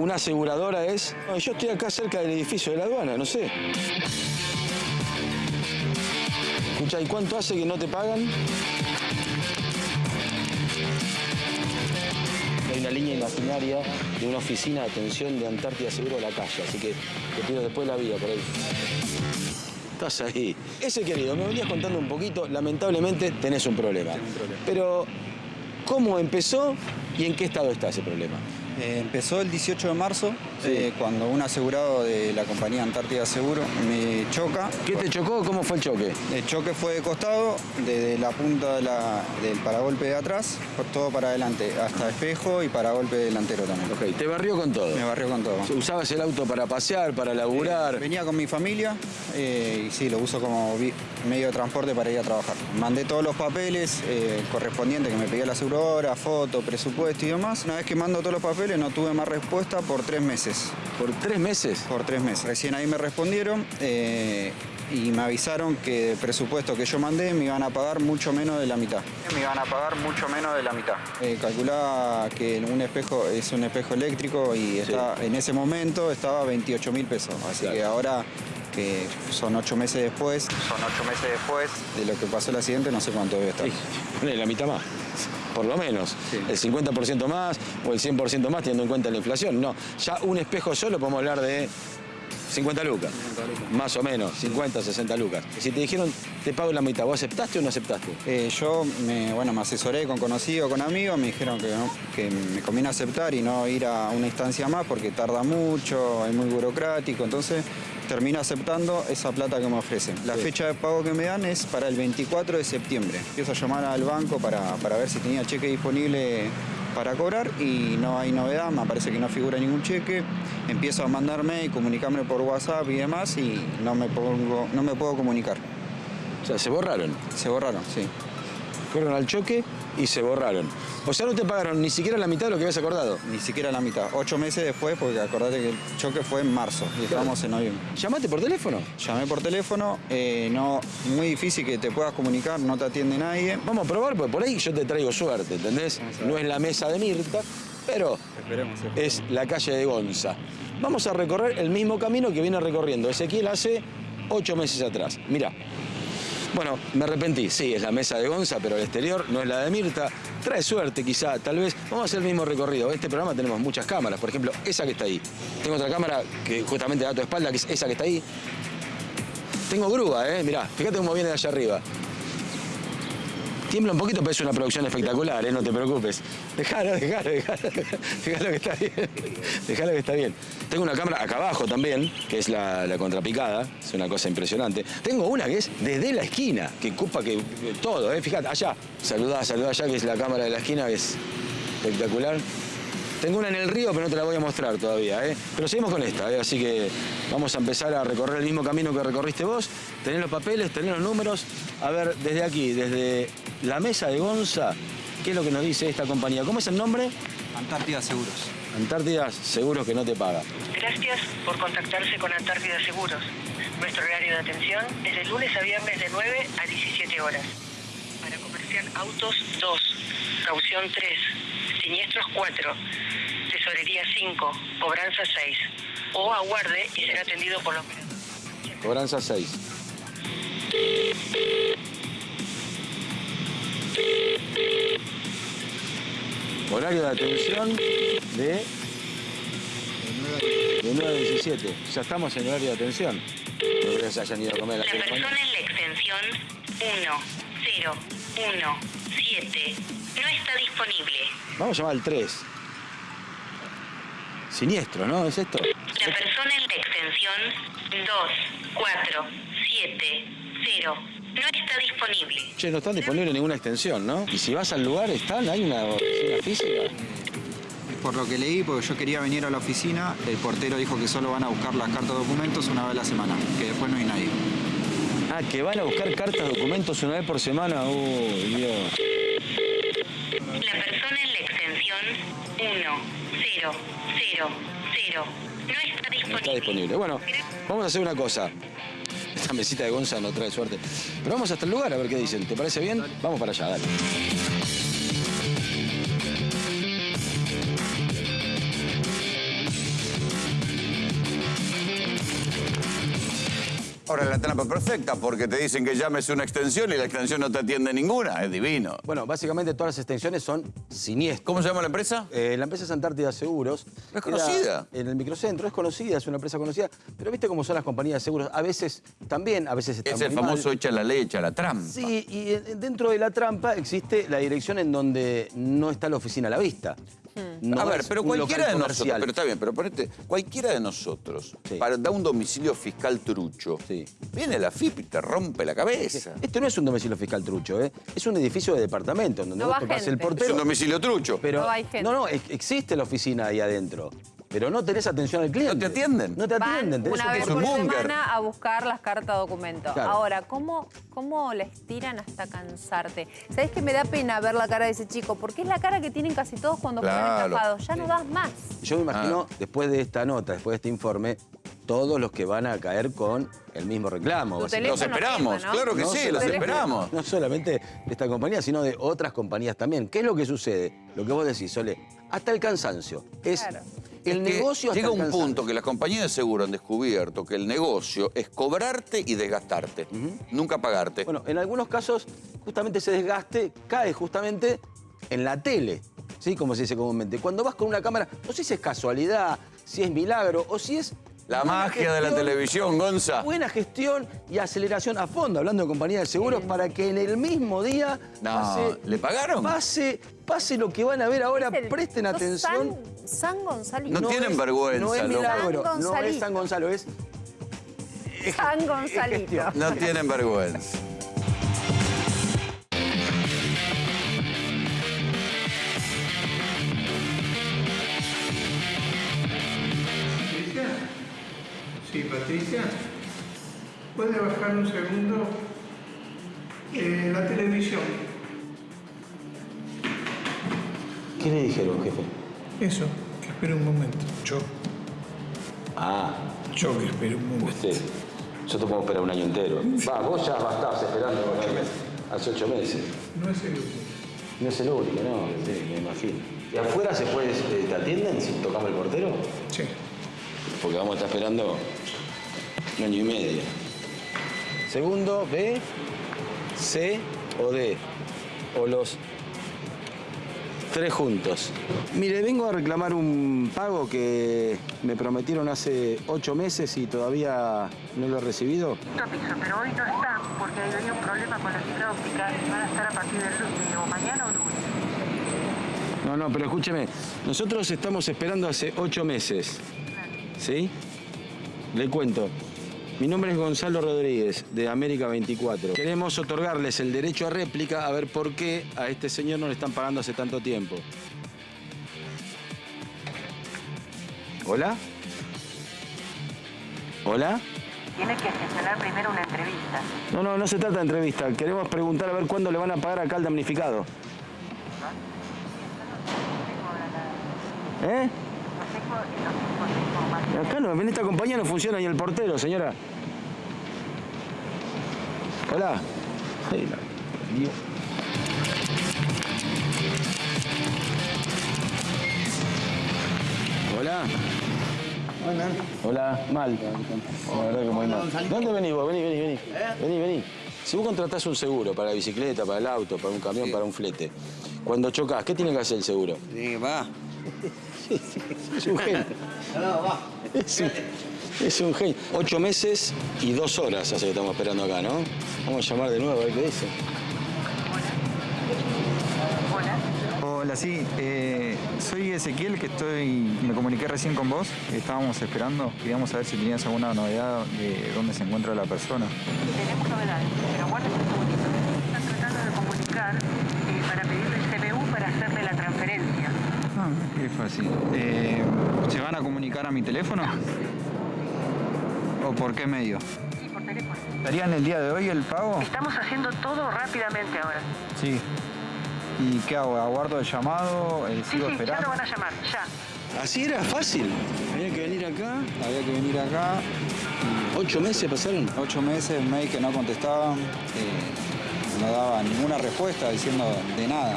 una aseguradora es... No, yo estoy acá cerca del edificio de la aduana, no sé. Escucha, ¿y cuánto hace que no te pagan? Hay una línea imaginaria de una oficina de atención de Antártida Seguro de la calle, así que te pido después la vida por ahí. Estás ahí. Ese querido, me venías contando un poquito, lamentablemente tenés un problema. Tengo un problema. Pero, ¿cómo empezó y en qué estado está ese problema? Eh, empezó el 18 de marzo, Sí. eh, cuando un asegurado de la compañía Antártida Seguro me choca. ¿Qué te chocó? ¿Cómo fue el choque? El choque fue de costado, desde la punta de la- del paragolpe de atrás, por todo para adelante, hasta espejo y paragolpe delantero también. Ok, te barrió con todo. Me barrió con todo. ¿Usabas el auto para pasear, para laburar? Venía con mi familia eh, y sí, lo uso como medio de transporte para ir a trabajar. Mandé todos los papeles eh, correspondientes que me pedía la aseguradora, foto, presupuesto y demás. Una vez que mando todos los papeles no tuve más respuesta por tres meses. ¿Por tres meses? Por tres meses. Recién ahí me respondieron eh, y me avisaron que el presupuesto que yo mandé me iban a pagar mucho menos de la mitad. Me iban a pagar mucho menos de la mitad. Eh, calculaba que un espejo es un espejo eléctrico y está, en ese momento estaba a 28 mil pesos. Así Claro. que ahora que son ocho meses después, son ocho meses después de lo que pasó el accidente, no sé cuánto debe estar. Sí, la mitad más. Por lo menos. Sí. El 50% más o el 100% más teniendo en cuenta la inflación. No, ya un espejo solo podemos hablar de 50 lucas. Más o menos, 50, 60 lucas. Si te dijeron, te pago la mitad, ¿vos aceptaste o no aceptaste? Eh, yo me, bueno, me asesoré con conocidos, con amigos, me dijeron que, no- que me conviene aceptar y no ir a una instancia más porque tarda mucho, es muy burocrático, entonces termino aceptando esa plata que me ofrecen. La Sí. fecha de pago que me dan es para el 24 de septiembre. Empiezo a llamar al banco para, para ver si tenía cheque disponible para cobrar y no hay novedad, me parece que no figura ningún cheque. Empiezo a mandarme y comunicarme por WhatsApp y demás y no me, pongo, no me puedo comunicar. O sea, se borraron. Se borraron, sí. Fueron al choque y se borraron. O sea, no te pagaron ni siquiera la mitad de lo que habías acordado. Ni siquiera la mitad. Ocho meses después, porque acordate que el choque fue en marzo y estamos en noviembre. ¿Llamaste por teléfono? Llamé por teléfono, eh, no, muy difícil que te puedas comunicar, no te atiende nadie. Vamos a probar, porque por ahí yo te traigo suerte, ¿entendés? No es la mesa de Mirta, pero Esperemos. es la calle de Gonza. Vamos a recorrer el mismo camino que viene recorriendo Ezequiel hace ocho meses atrás. Mirá. Bueno, me arrepentí. Sí, es la mesa de Gonza, pero el exterior no es la de Mirta. Trae suerte, quizá, tal vez. Vamos a hacer el mismo recorrido. En este programa tenemos muchas cámaras. Por ejemplo, esa que está ahí. Tengo otra cámara que justamente da tu espalda, que es esa que está ahí. Tengo grúa, ¿eh? Mirá, fíjate cómo viene de allá arriba. Tiembla un poquito, pero es una producción espectacular, ¿eh? no te preocupes. Dejalo, dejalo, dejalo, dejalo que está bien. Dejalo que está bien. Tengo una cámara acá abajo también, que es la, contrapicada, es una cosa impresionante. Tengo una que es desde la esquina, que ocupa que todo, ¿eh? Fíjate, allá. Saludá, saludá allá, que es la cámara de la esquina, que es espectacular. Tengo una en el río, pero no te la voy a mostrar todavía, ¿eh? Pero seguimos con esta, ¿eh? Así que vamos a empezar a recorrer el mismo camino que recorriste vos. Tenés los papeles, tenés los números. A ver, desde aquí, desde la mesa de Gonza, ¿qué es lo que nos dice esta compañía? ¿Cómo es el nombre? Antártida Seguros. Antártida Seguros que no te paga. Gracias por contactarse con Antártida Seguros. Nuestro horario de atención es de lunes a viernes de 9 a 17 horas. Para comercial autos 2, caución 3, siniestros 4, tesorería 5, cobranza 6. O aguarde y será atendido por operadora. Cobranza 6. Horario de atención de, de 9 a 17. Ya estamos en horario de atención. No creo que se hayan ido a comer La la persona en la extensión 1017 no está disponible. Vamos a llamar al 3. Siniestro, ¿no? ¿Es esto? La persona en la extensión 2470 no está disponible. Che, no están disponibles ninguna extensión, ¿no? Y si vas al lugar, ¿están? ¿Hay una oficina física? Por lo que leí, porque yo quería venir a la oficina, el portero dijo que solo van a buscar las cartas de documentos una vez a la semana, que después no hay nadie. Ah, que van a buscar cartas, documentos una vez por semana. Uy, Dios. La persona en la extensión 1000 no está No está disponible. disponible. Bueno, vamos a hacer una cosa. Esta mesita de Gonza no trae suerte. Pero vamos hasta el lugar a ver qué dicen. ¿Te parece bien? Vamos para allá, dale. Ahora la trampa perfecta, porque te dicen que llames una extensión y la extensión no te atiende ninguna. Es divino. Bueno, básicamente todas las extensiones son siniestras. ¿Cómo se llama la empresa? Eh, la empresa es Antártida Seguros. ¿No es conocida? Era En el microcentro, es conocida, es una empresa conocida. Pero viste cómo son las compañías de seguros. A veces también, a veces están Es el muy mal. famoso echa la ley, echa la trampa. Sí, y dentro de la trampa existe la dirección en donde no está la oficina a la vista. No a ver, pero cualquiera de nosotros, pero está bien, pero ponete, cualquiera de nosotros, Sí. para dar un domicilio fiscal trucho, Sí. viene la FIP y te rompe la cabeza. Este no es un domicilio fiscal trucho, ¿eh? es un edificio de departamento en donde No vos va tocás el gente. Es portero. un domicilio trucho. Pero, No hay gente. no, no, ex- existe la oficina ahí adentro. Pero no tenés atención al cliente. ¿No te atienden? No te Van atienden. tenés una un vez un por búnker. semana a buscar las cartas documento. Claro. Ahora, ¿cómo, ¿cómo les tiran hasta cansarte? ¿Sabés que me da pena ver la cara de ese chico? Porque es la cara que tienen casi todos cuando fueron Claro. estafados. Ya no das más. Yo me imagino, Ah. después de esta nota, después de este informe, todos los que van a caer con el mismo reclamo. Los esperamos, claro que No sí, los lo- esperamos. No solamente de esta compañía, sino de otras compañías también. ¿Qué es lo que sucede? Lo que vos decís, Sole, hasta el cansancio. Es Claro. El Es negocio Llega un punto que las compañías de seguro han descubierto que el negocio es cobrarte y desgastarte, nunca pagarte. Bueno, en algunos casos, justamente ese desgaste cae justamente en la tele, ¿sí? Como se dice comúnmente. Cuando vas con una cámara, no sé si es casualidad, si es milagro o si es... la magia de la televisión, Gonza. Buena gestión y aceleración a fondo, hablando de compañía de seguros, para que en el mismo día No, pase, ¿le pagaron? pase, pase lo que van a ver ahora, el- presten atención. San, San Gonzalito. No tienen es- vergüenza, No es milagro, San no es. San Gonzalo, es... San Gonzalito. No tienen vergüenza. Patricia. Sí, Patricia. ¿Puede bajar un segundo eh, la televisión? ¿Qué le dijeron, jefe? Eso, que espere un momento. Yo, Ah, yo que espere un momento. usted. Yo te puedo esperar un año entero. Va, vos ya estabas esperando ocho meses. Hace ocho meses. No es el único. No es el único, no, sí, me imagino. ¿Y afuera se puede, eh, te atienden si tocamos el portero? Sí. Porque vamos a estar esperando un año y medio. Segundo, B, C o D. O los tres juntos. Mire, vengo a reclamar un pago que me prometieron hace ocho meses y todavía no lo he recibido. Piso, pero hoy no está porque hay un problema con la fibra óptica y van a estar a partir del lunes, o mañana o lunes. No, no, pero escúcheme. Nosotros estamos esperando hace ocho meses. ¿Sí? Le cuento. Mi nombre es Gonzalo Rodríguez, de América 24. Queremos otorgarles el derecho a réplica a ver por qué a este señor no le están pagando hace tanto tiempo. ¿Hola? ¿Hola? Tiene que gestionar primero una entrevista. No, no, no se trata de entrevista. Queremos preguntar a ver cuándo le van a pagar acá al damnificado. ¿Eh? Acá no, en esta compañía no funciona ni el portero, señora. Hola. Ay, la- Dios. Hola. Hola, mal. La verdad que muy mal. ¿Dónde venís vos? Vení, vení, vení. Vení, vení. Si vos contratás un seguro para la bicicleta, para el auto, para un camión, para un flete, cuando chocas, ¿qué tiene que hacer el seguro? Sí, va. Es un genio. Es un, es un genio. Ocho meses y dos horas hace que estamos esperando acá, ¿no? Vamos a llamar de nuevo a ver qué dice. Hola, sí. eh, soy Ezequiel, que estoy. Me comuniqué recién con vos. Estábamos esperando. Queríamos saber si tenías alguna novedad de dónde se encuentra la persona. Tenemos novedades, pero guarden un segundito. Están tratando de comunicar eh, para pedirle el CBU para hacerle la transferencia. Ah, qué fácil. Eh, ¿Se van a comunicar a mi teléfono? ¿O por qué medio? Sí, por teléfono. ¿Darían el día de hoy el pago? Estamos haciendo todo rápidamente ahora. Sí. ¿Y qué hago? ¿Aguardo el llamado? Eh, Sí, ¿Sigo sí, ya esperando? lo van a llamar, ya. Así era fácil. Había que venir acá. Había que venir acá. Ocho meses pasaron. Ocho meses, mail que no contestaban. eh, no daba ninguna respuesta diciendo de nada.